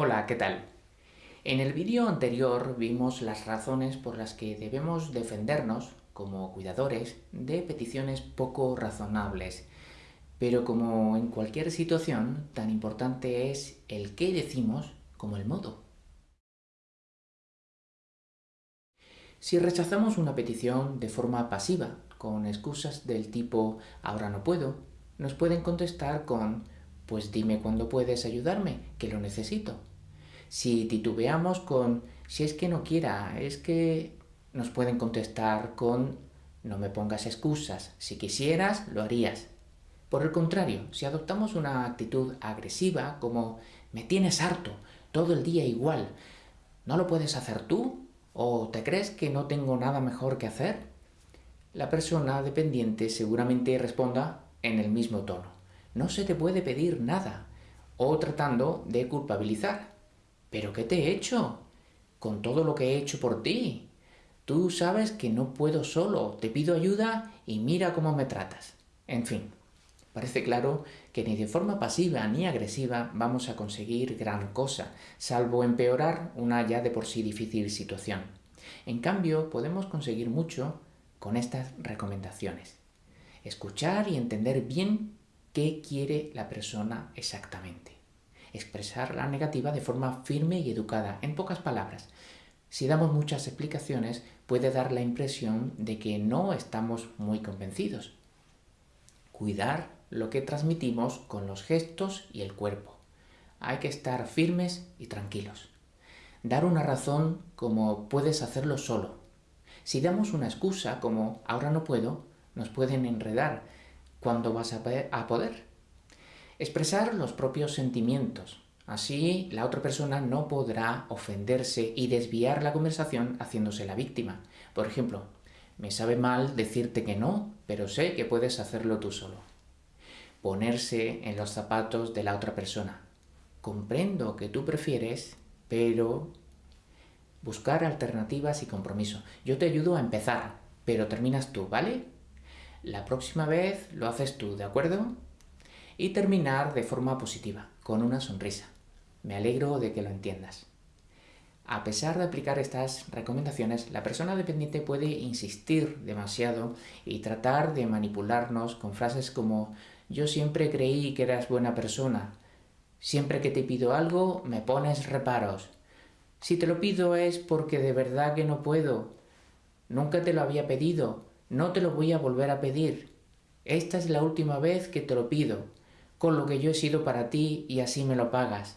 Hola, ¿qué tal? En el vídeo anterior vimos las razones por las que debemos defendernos, como cuidadores, de peticiones poco razonables. Pero como en cualquier situación, tan importante es el qué decimos como el modo. Si rechazamos una petición de forma pasiva, con excusas del tipo «ahora no puedo», nos pueden contestar con «pues dime cuándo puedes ayudarme, que lo necesito». Si titubeamos con «si es que no quiera», es que nos pueden contestar con «no me pongas excusas, si quisieras, lo harías». Por el contrario, si adoptamos una actitud agresiva como «me tienes harto, todo el día igual», ¿no lo puedes hacer tú? ¿O te crees que no tengo nada mejor que hacer? La persona dependiente seguramente responda en el mismo tono. No se te puede pedir nada. O tratando de culpabilizar. ¿Pero qué te he hecho? Con todo lo que he hecho por ti. Tú sabes que no puedo solo, te pido ayuda y mira cómo me tratas. En fin, parece claro que ni de forma pasiva ni agresiva vamos a conseguir gran cosa, salvo empeorar una ya de por sí difícil situación. En cambio, podemos conseguir mucho con estas recomendaciones. Escuchar y entender bien qué quiere la persona exactamente. Expresar la negativa de forma firme y educada, en pocas palabras. Si damos muchas explicaciones, puede dar la impresión de que no estamos muy convencidos. Cuidar lo que transmitimos con los gestos y el cuerpo. Hay que estar firmes y tranquilos. Dar una razón como puedes hacerlo solo, si damos una excusa como ahora no puedo, nos pueden enredar. ¿Cuándo vas a poder? Expresar los propios sentimientos. Así la otra persona no podrá ofenderse y desviar la conversación haciéndose la víctima. Por ejemplo, me sabe mal decirte que no, pero sé que puedes hacerlo tú solo. Ponerse en los zapatos de la otra persona. Comprendo que tú prefieres, pero Buscar alternativas y compromiso. Yo te ayudo a empezar, pero terminas tú, ¿vale? La próxima vez lo haces tú, ¿de acuerdo? Y terminar de forma positiva, con una sonrisa. Me alegro de que lo entiendas. A pesar de aplicar estas recomendaciones, la persona dependiente puede insistir demasiado y tratar de manipularnos con frases como «yo siempre creí que eras buena persona», «siempre que te pido algo me pones reparos», si te lo pido es porque de verdad que no puedo. Nunca te lo había pedido, no te lo voy a volver a pedir. Esta es la última vez que te lo pido, con lo que yo he sido para ti y así me lo pagas.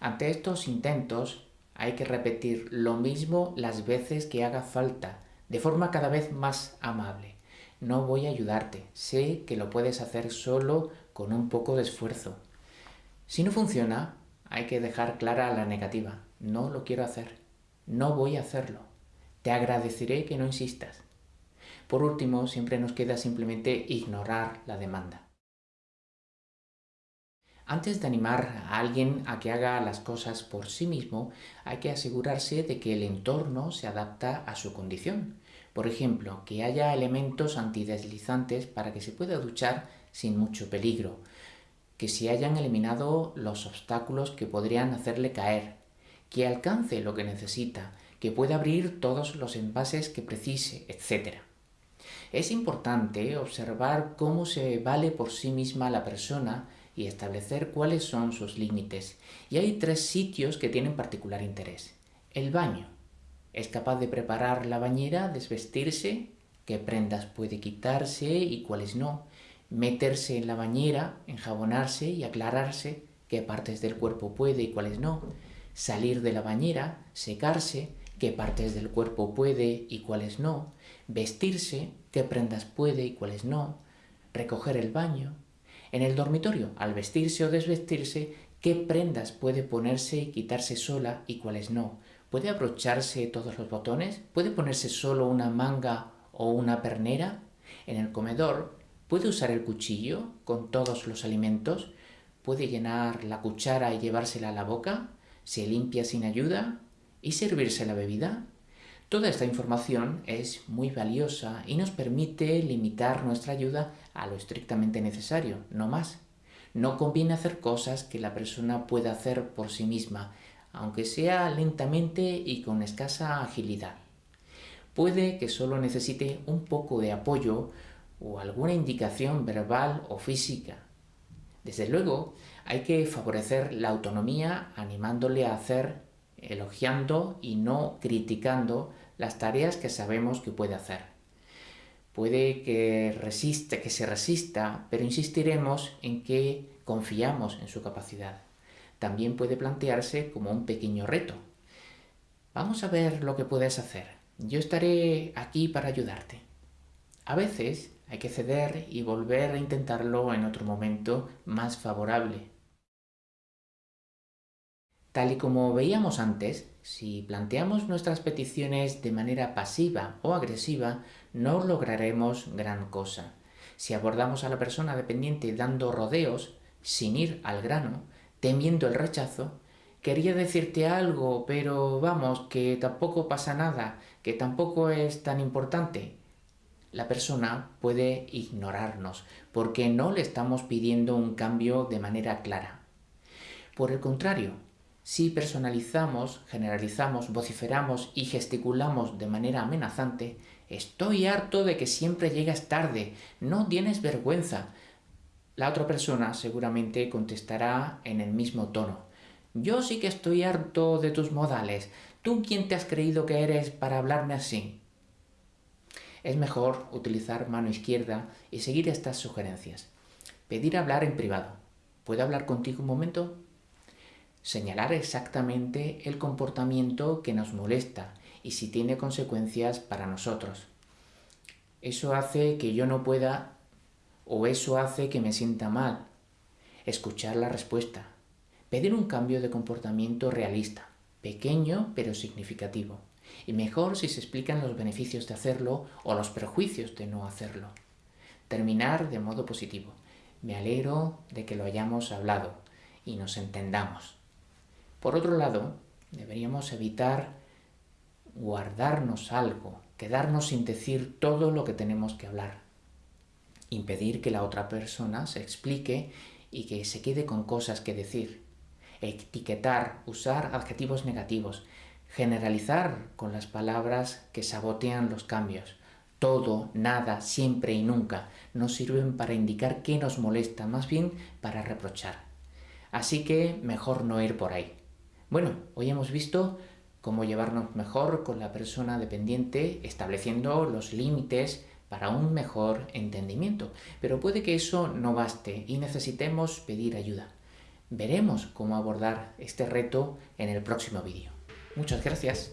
Ante estos intentos hay que repetir lo mismo las veces que haga falta, de forma cada vez más amable. No voy a ayudarte, sé que lo puedes hacer solo con un poco de esfuerzo. Si no funciona, hay que dejar clara la negativa. No lo quiero hacer. No voy a hacerlo. Te agradeceré que no insistas. Por último, siempre nos queda simplemente ignorar la demanda. Antes de animar a alguien a que haga las cosas por sí mismo, hay que asegurarse de que el entorno se adapta a su condición. Por ejemplo, que haya elementos antideslizantes para que se pueda duchar sin mucho peligro, que se hayan eliminado los obstáculos que podrían hacerle caer, que alcance lo que necesita, que pueda abrir todos los envases que precise, etc. Es importante observar cómo se vale por sí misma la persona y establecer cuáles son sus límites. Y hay tres sitios que tienen particular interés. El baño. Es capaz de preparar la bañera, desvestirse, qué prendas puede quitarse y cuáles no, meterse en la bañera, enjabonarse y aclararse qué partes del cuerpo puede y cuáles no, salir de la bañera, secarse, qué partes del cuerpo puede y cuáles no, vestirse, qué prendas puede y cuáles no, recoger el baño. En el dormitorio, al vestirse o desvestirse, qué prendas puede ponerse y quitarse sola y cuáles no. ¿Puede abrocharse todos los botones? ¿Puede ponerse solo una manga o una pernera? En el comedor, ¿Puede usar el cuchillo con todos los alimentos? ¿Puede llenar la cuchara y llevársela a la boca? ¿Se limpia sin ayuda? ¿Y servirse la bebida? Toda esta información es muy valiosa y nos permite limitar nuestra ayuda a lo estrictamente necesario, no más. No conviene hacer cosas que la persona pueda hacer por sí misma. aunque sea lentamente y con escasa agilidad. Puede que solo necesite un poco de apoyo o alguna indicación verbal o física. Desde luego, hay que favorecer la autonomía animándole a hacer, elogiando y no criticando las tareas que sabemos que puede hacer. Puede que, resiste, que se resista, pero insistiremos en que confiamos en su capacidad. También puede plantearse como un pequeño reto. Vamos a ver lo que puedes hacer. Yo estaré aquí para ayudarte. A veces hay que ceder y volver a intentarlo en otro momento más favorable. Tal y como veíamos antes, si planteamos nuestras peticiones de manera pasiva o agresiva, no lograremos gran cosa. Si abordamos a la persona dependiente dando rodeos, sin ir al grano, temiendo el rechazo, quería decirte algo, pero vamos, que tampoco pasa nada, que tampoco es tan importante, la persona puede ignorarnos porque no le estamos pidiendo un cambio de manera clara. Por el contrario, si personalizamos, generalizamos, vociferamos y gesticulamos de manera amenazante, estoy harto de que siempre llegas tarde, no tienes vergüenza. La otra persona seguramente contestará en el mismo tono. Yo sí que estoy harto de tus modales. ¿Tú quién te has creído que eres para hablarme así? es mejor utilizar mano izquierda y seguir estas sugerencias. Pedir hablar en privado. ¿Puedo hablar contigo un momento? Señalar exactamente el comportamiento que nos molesta y si tiene consecuencias para nosotros. Eso hace que yo no pueda o eso hace que me sienta mal. Escuchar la respuesta. Pedir un cambio de comportamiento realista, pequeño pero significativo y mejor si se explican los beneficios de hacerlo o los perjuicios de no hacerlo. Terminar de modo positivo. Me alegro de que lo hayamos hablado y nos entendamos. Por otro lado, deberíamos evitar guardarnos algo, quedarnos sin decir todo lo que tenemos que hablar. Impedir que la otra persona se explique y que se quede con cosas que decir. Etiquetar, usar adjetivos negativos, generalizar con las palabras que sabotean los cambios. Todo, nada, siempre y nunca no sirven para indicar qué nos molesta, más bien para reprochar. Así que mejor no ir por ahí. Bueno, hoy hemos visto cómo llevarnos mejor con la persona dependiente, estableciendo los límites para un mejor entendimiento. Pero puede que eso no baste y necesitemos pedir ayuda. Veremos cómo abordar este reto en el próximo vídeo. Muchas gracias.